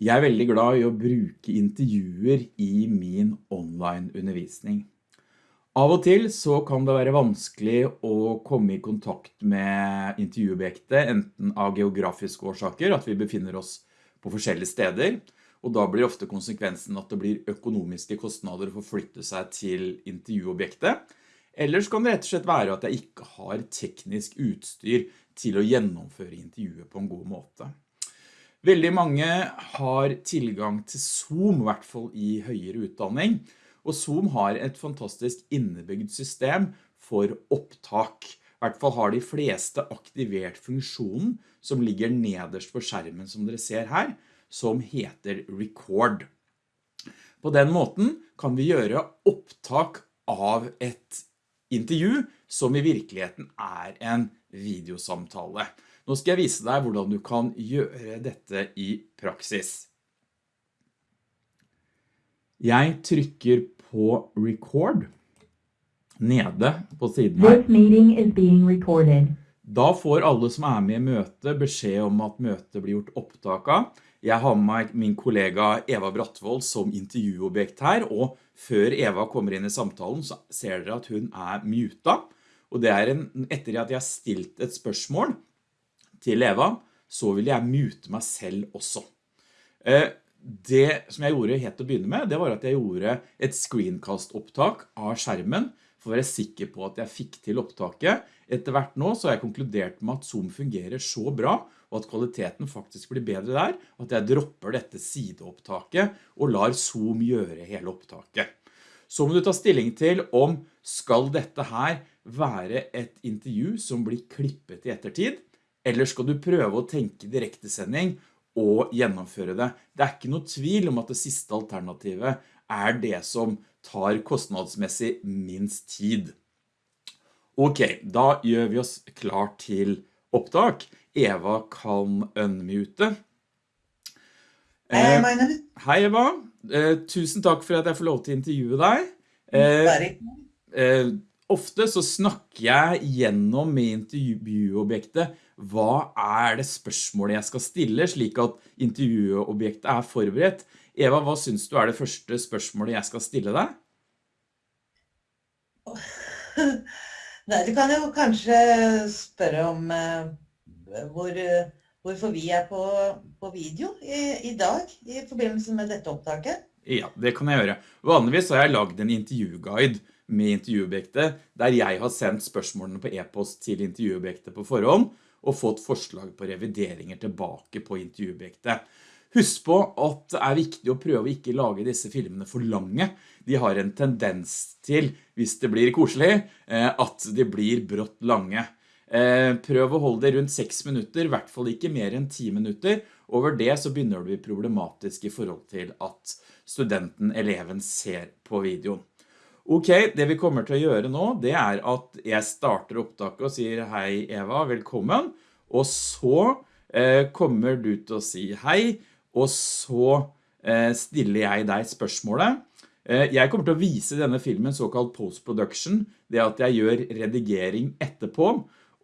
Jeg er veldig glad i å bruke intervjuer i min online undervisning. Av og til så kan det være vanskelig å komme i kontakt med intervjuobjektet, enten av geografiske årsaker, at vi befinner oss på forskjellige steder, og da blir ofte konsekvensen at det blir økonomiske kostnader for å flytte seg til intervjuobjektet, eller så kan det rett og slett være at jeg ikke har teknisk utstyr til å gjennomføre intervjuet på en god måte. Veldig mange har tilgang til Zoom, i hvert fall i høyere utdanning, og Zoom har et fantastisk innebygd system for opptak. I hvert fall har de fleste aktivert funksjonen som ligger nederst på skjermen som dere ser her, som heter Record. På den måten kan vi gjøre opptak av et intervju som i virkeligheten er en videosamtale. Nå skal jeg vise deg hvordan du kan gjøre dette i praksis. Jeg trykker på record nede på siden her. Da får alle som er med i møtet beskjed om at møtet blir gjort opptak av. Jeg har med meg min kollega Eva Brattvold som intervjuobjekt her, og før Eva kommer inn i samtalen så ser dere at hun er muta. Og det er en, etter at jeg har stilt et spørsmål, til Eva, så vil jeg mute meg selv også. Eh, det som jeg gjorde helt til å begynne med, det var at jeg gjorde et screencast-opptak av skjermen, for å være sikker på at jeg fikk til opptaket. Etter hvert nå så har jeg konkludert med at Zoom fungerer så bra, og at kvaliteten faktisk blir bedre der, at jeg dropper dette sideopptaket og lar Zoom gjøre hele opptaket. Så må du ta stilling til om skal dette her være et intervju som blir klippet i ettertid, eller skal du prøve å tenke direktesending og gjennomføre det? Det er ikke noe tvil om at det siste alternativet er det som tar kostnadsmessig minst tid. Ok, da gjør vi oss klar til opptak. Eva kan unmute. Hei, Magnus. hei Eva, eh, tusen takk for at jeg får lov til å intervjue deg. Eh, eh, ofte så snakker jeg gjennom med intervjuobjektet hva er det spørsmålet jeg skal stille, slik at intervjuobjektet er forberedt. Eva, hva synes du er det første spørsmålet jeg skal stille deg? Nei, du kan jo kanskje spørre om uh, hvor, hvorfor vi er på, på video i, i, dag, i forbindelse med dette opptaket. Ja, det kan jeg gjøre. Vanligvis har jeg laget en intervjuguide med intervjuobjektet, der jeg har sendt spørsmålene på e-post til intervjuobjektet på forhånd, og fått forslag på revideringer tilbake på intervjuobjektet. Husk på at det er viktig å prøve å ikke lage disse filmene for lange. De har en tendens til, hvis det blir koselig, eh, at de blir brått lange. Eh, prøv å holde det rundt 6 minutter, i hvert fall ikke mer enn 10 minutter. Over det så begynner det å bli problematisk i forhold til at studenten, eleven, ser på videoen. Ok, det vi kommer til å gjøre nå, det er at jeg starter opptaket og sier hei Eva, velkommen. Og så eh, kommer du til å si hei, og så eh, stiller jeg deg spørsmålet. Eh, jeg kommer til å vise denne filmen såkalt post-production, det at jeg gjør redigering etterpå.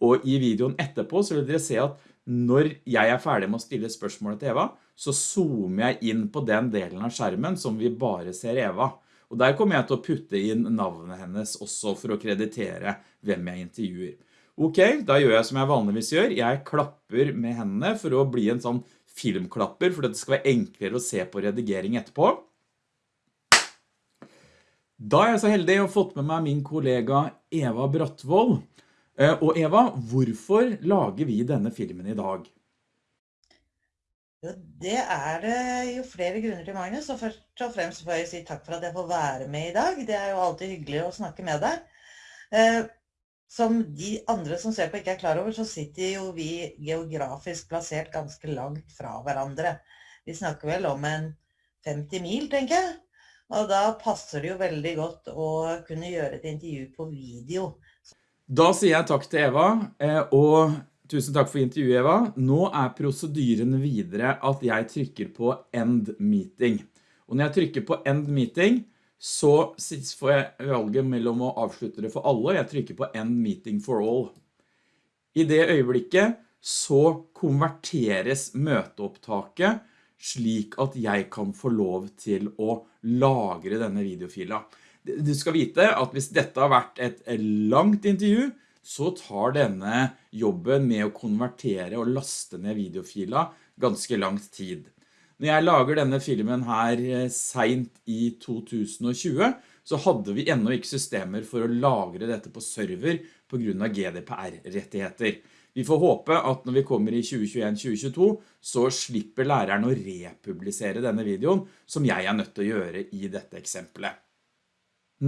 Og i videoen etterpå så vil dere se at når jeg er ferdig med å stille spørsmålet til Eva, så zoomer jeg inn på den delen av skjermen som vi bare ser Eva. Og der kommer jeg til å putte inn navnet hennes også for å kreditere hvem jeg intervjuer. Ok, da gjør jeg som jeg vanligvis gjør. Jeg klapper med hendene for å bli en sånn filmklapper, for det skal være enklere å se på redigering etterpå. Da er jeg så heldig å ha fått med meg min kollega Eva Brattvold. Eh, og Eva, hvorfor lager vi denne filmen i dag? Jo, det er det jo flere grunner til, Magnus. Og først og fremst får jeg si takk for at jeg får være med i dag. Det er jo alltid hyggelig å snakke med deg. Eh, som de andre som ser på ikke er klar over, så sitter jo vi geografisk plassert ganske langt fra hverandre. Vi snakker vel om en 50 mil, tenker jeg. Og da passer det jo veldig godt å kunne gjøre et intervju på video. Da sier jeg takk til Eva, eh, og Tusen takk for intervjuet, Eva. Nå er prosedyren videre at jeg trykker på End Meeting. Og når jeg trykker på End Meeting, så får jeg valget mellom å avslutte det for alle, og jeg trykker på End Meeting for All. I det øyeblikket så konverteres møteopptaket slik at jeg kan få lov til å lagre denne videofila. Du skal vite at hvis dette har vært et langt intervju, så tar denne jobben med å konvertere og laste ned videofila ganske langt tid. Når jeg lager denne filmen her eh, sent i 2020, så hadde vi enda ikke systemer for å lagre dette på server på grunn av GDPR-rettigheter. Vi får håpe at når vi kommer i 2021-2022, så slipper læreren å republisere denne videoen, som jeg er nødt til å gjøre i dette eksempelet.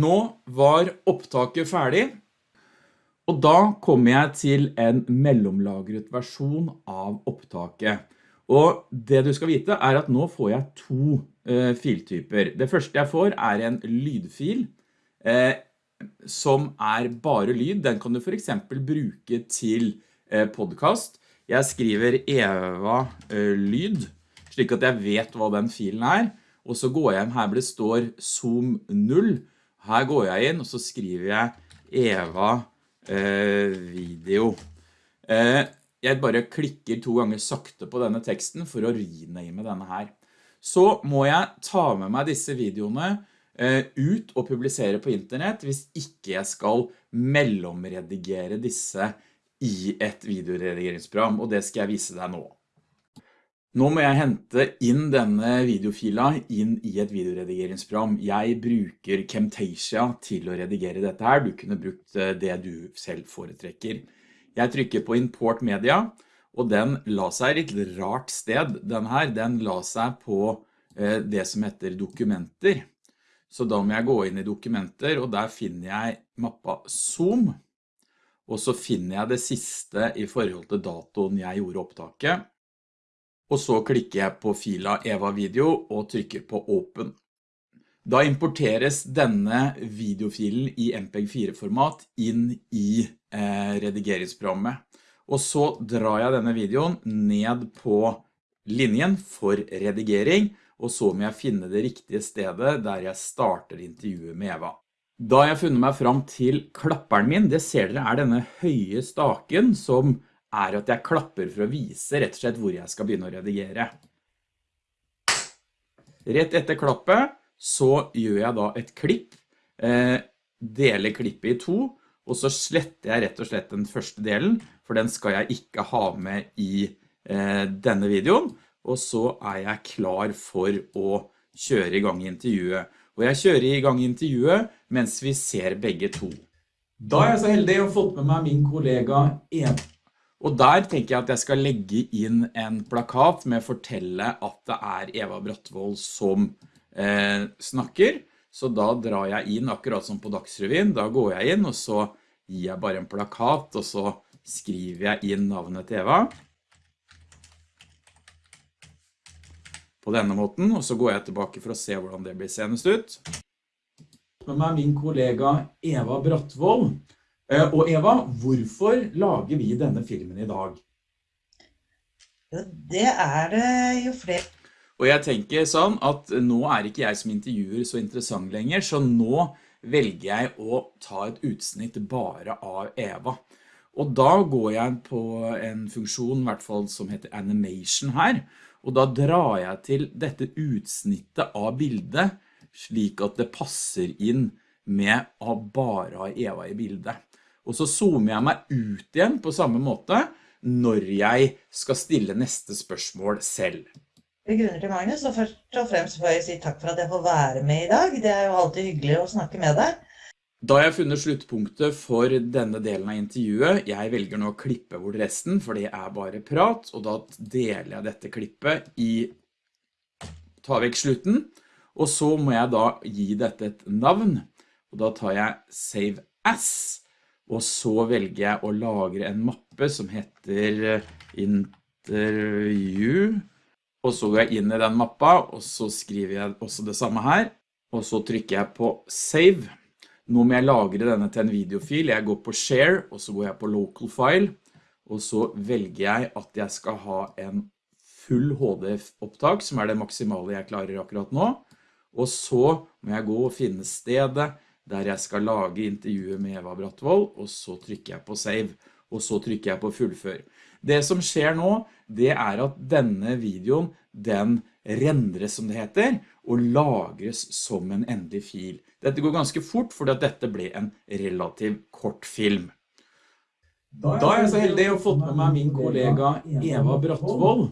Nå var opptaket ferdig, og da kommer jeg til en mellomlagret versjon av opptaket. Og det du skal vite er at nå får jeg to eh, filtyper. Det første jeg får er en lydfil eh, som er bare lyd. Den kan du for eksempel bruke til eh, podcast. Jeg skriver Eva eh, lyd, slik at jeg vet hva den filen er. Og så går jeg hjem her hvor det står Zoom 0. Her går jeg inn og så skriver jeg Eva eh, video. Eh, jeg bare klikker to ganger sakte på denne teksten for å rename denne her. Så må jeg ta med meg disse videoene eh, ut og publisere på internett hvis ikke jeg skal mellomredigere disse i et videoredigeringsprogram, og det skal jeg vise deg nå. Nå må jeg hente inn denne videofila inn i et videoredigeringsprogram. Jeg bruker Camtasia til å redigere dette her. Du kunne brukt eh, det du selv foretrekker. Jeg trykker på import media, og den la seg et litt rart sted. Den her, den la seg på eh, det som heter dokumenter. Så da må jeg gå inn i dokumenter, og der finner jeg mappa Zoom. Og så finner jeg det siste i forhold til datoen jeg gjorde opptaket. Og så klikker jeg på fila Eva Video og trykker på Open. Da importeres denne videofilen i MPEG-4-format inn i eh, redigeringsprogrammet. Og så drar jeg denne videoen ned på linjen for redigering, og så må jeg finne det riktige stedet der jeg starter intervjuet med Eva. Da har jeg funnet meg fram til klapperen min, det ser dere er denne høye staken som er at jeg klapper for å vise rett og slett hvor jeg skal begynne å redigere. Rett etter klappet så gjør jeg da et klipp, eh, deler klippet i to, og så sletter jeg rett og slett den første delen, for den skal jeg ikke ha med i eh, denne videoen, og så er jeg klar for å kjøre i gang intervjuet. Og jeg kjører i gang intervjuet mens vi ser begge to. Da er jeg så heldig å fått med meg min kollega Eva. Og der tenker jeg at jeg skal legge inn en plakat med å fortelle at det er Eva Brattvold som eh, snakker. Så da drar jeg inn akkurat som på Dagsrevyen. Da går jeg inn og så gir jeg bare en plakat og så skriver jeg inn navnet til Eva. På denne måten, og så går jeg tilbake for å se hvordan det blir senest ut. Med meg min kollega Eva Brattvold. Eh, og Eva, hvorfor lager vi denne filmen i dag? Det er det jo flere og jeg tenker sånn at nå er ikke jeg som intervjuer så interessant lenger, så nå velger jeg å ta et utsnitt bare av Eva. Og da går jeg på en funksjon, i hvert fall som heter animation her, og da drar jeg til dette utsnittet av bildet, slik at det passer inn med å bare ha Eva i bildet. Og så zoomer jeg meg ut igjen på samme måte når jeg skal stille neste spørsmål selv grunner til Magnus, og først og fremst får jeg si takk for at jeg får være med i dag. Det er jo alltid hyggelig å snakke med deg. Da jeg har funnet sluttpunktet for denne delen av intervjuet. Jeg velger nå å klippe bort resten, for det er bare prat, og da deler jeg dette klippet i ta vekk slutten, og så må jeg da gi dette et navn, og da tar jeg Save As, og så velger jeg å lagre en mappe som heter Intervju, og så går jeg inn i den mappa, og så skriver jeg også det samme her, og så trykker jeg på Save. Nå må jeg lagre denne til en videofil. Jeg går på Share, og så går jeg på Local File, og så velger jeg at jeg skal ha en full HD-opptak, som er det maksimale jeg klarer akkurat nå. Og så må jeg gå og finne stedet der jeg skal lage intervjuet med Eva Brattvold, og så trykker jeg på Save. og så trykker jeg på fullfør. Det som skjer nå, det er at denne videoen, den rendres som det heter, og lagres som en endelig fil. Dette går ganske fort, fordi at dette ble en relativt kort film. Da er jeg så heldig å ha fått med meg min kollega Eva Brattvold,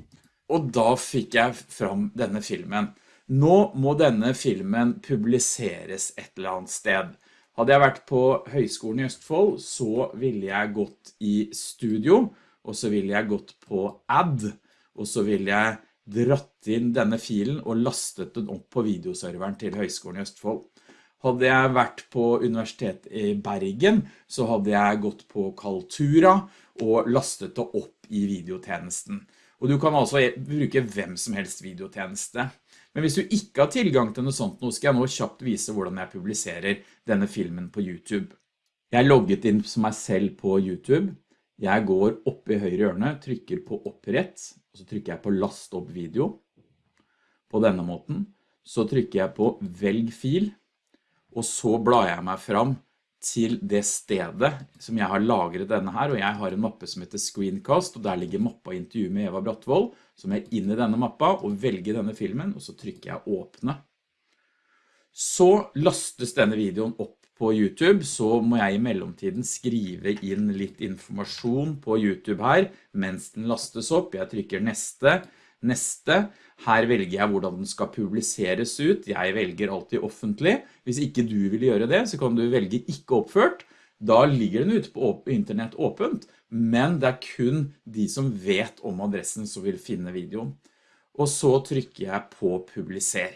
og da fikk jeg fram denne filmen. Nå må denne filmen publiseres et eller annet sted. Hadde jeg vært på Høgskolen i Østfold, så ville jeg gått i studio, og så ville jeg gått på ad, og så ville jeg dratt inn denne filen og lastet den opp på videoserveren til Høgskolen i Østfold. Hadde jeg vært på universitetet i Bergen, så hadde jeg gått på Kaltura og lastet det opp i videotjenesten. Og du kan altså bruke hvem som helst videotjeneste. Men hvis du ikke har tilgang til noe sånt, nå skal jeg nå kjapt vise hvordan jeg publiserer denne filmen på YouTube. Jeg er logget inn som meg selv på YouTube. Jeg går opp i høyre hjørne, trykker på opprett, og så trykker jeg på last opp video. På denne måten. Så trykker jeg på velg fil, og så blar jeg meg fram til det stedet som jeg har lagret denne her, og jeg har en mappe som heter Screencast, og der ligger mappa intervju med Eva Brattvold, som er inne i denne mappa, og velger denne filmen, og så trykker jeg åpne. Så lastes denne videoen opp på YouTube, så må jeg i mellomtiden skrive inn litt informasjon på YouTube her, mens den lastes opp. Jeg trykker neste, neste, her velger jeg hvordan den skal publiseres ut. Jeg velger alltid offentlig. Hvis ikke du vil gjøre det, så kan du velge ikke oppført. Da ligger den ute på internett åpent, men det er kun de som vet om adressen som vil finne videoen. Og så trykker jeg på publiser.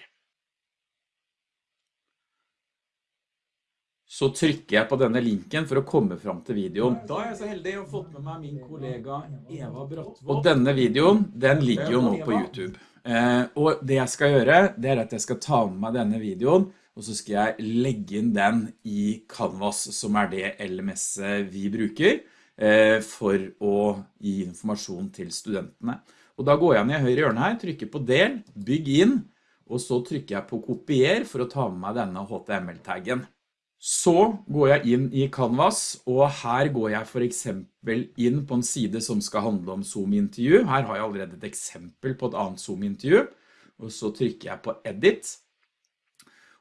Så trykker jeg på denne linken for å komme fram til videoen. Da er jeg så heldig å ha fått med meg min kollega Eva Brattvold. Og denne videoen, den ligger jo nå på YouTube. Eh, og det jeg skal gjøre, det er at jeg skal ta med meg denne videoen, og så skal jeg legge inn den i Canvas, som er det LMS vi bruker, eh, for å gi informasjon til studentene. Og da går jeg ned i høyre hjørne her, trykker på del, bygg inn, og så trykker jeg på kopier for å ta med meg denne HTML-taggen. Så går jeg inn i Canvas, og her går jeg for eksempel inn på en side som skal handle om Zoom-intervju. Her har jeg allerede et eksempel på et annet Zoom-intervju, og så trykker jeg på Edit.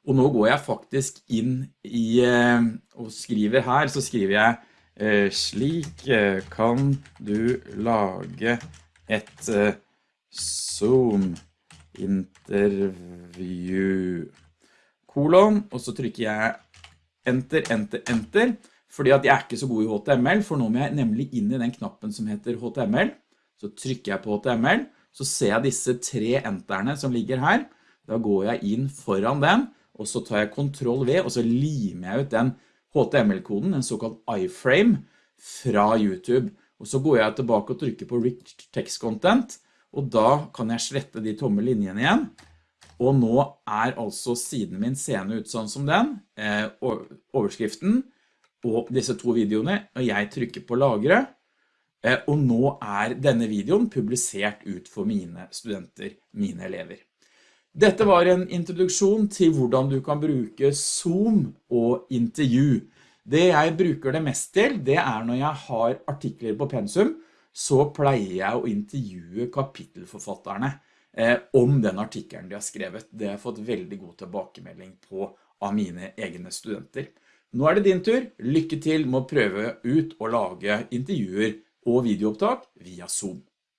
Og nå går jeg faktisk inn i, eh, og skriver her, så skriver jeg eh, slik eh, kan du lage et Zoom-intervju kolon, og så trykker jeg enter, enter, enter, fordi at jeg er ikke så god i HTML, for nå må jeg nemlig inn i den knappen som heter HTML. Så trykker jeg på HTML, så ser jeg disse tre enterne som ligger her. Da går jeg inn foran den, og så tar jeg Ctrl V, og så limer jeg ut den HTML-koden, en såkalt iframe, fra YouTube. Og så går jeg tilbake og trykker på Rich Text Content, og da kan jeg slette de tomme linjene igjen. Og nå er altså siden min seende ut sånn som den, eh, overskriften og disse to videoene, og jeg trykker på lagre, eh, og nå er denne videoen publisert ut for mine studenter, mine elever. Dette var en introduksjon til hvordan du kan bruke Zoom og intervju. Det jeg bruker det mest til, det er når jeg har artikler på pensum, så pleier jeg å intervjue kapittelforfatterne om den artikkelen de har skrevet. Det har jeg fått veldig god tilbakemelding på av mine egne studenter. Nå er det din tur. Lykke til med å prøve ut å lage intervjuer og videoopptak via Zoom.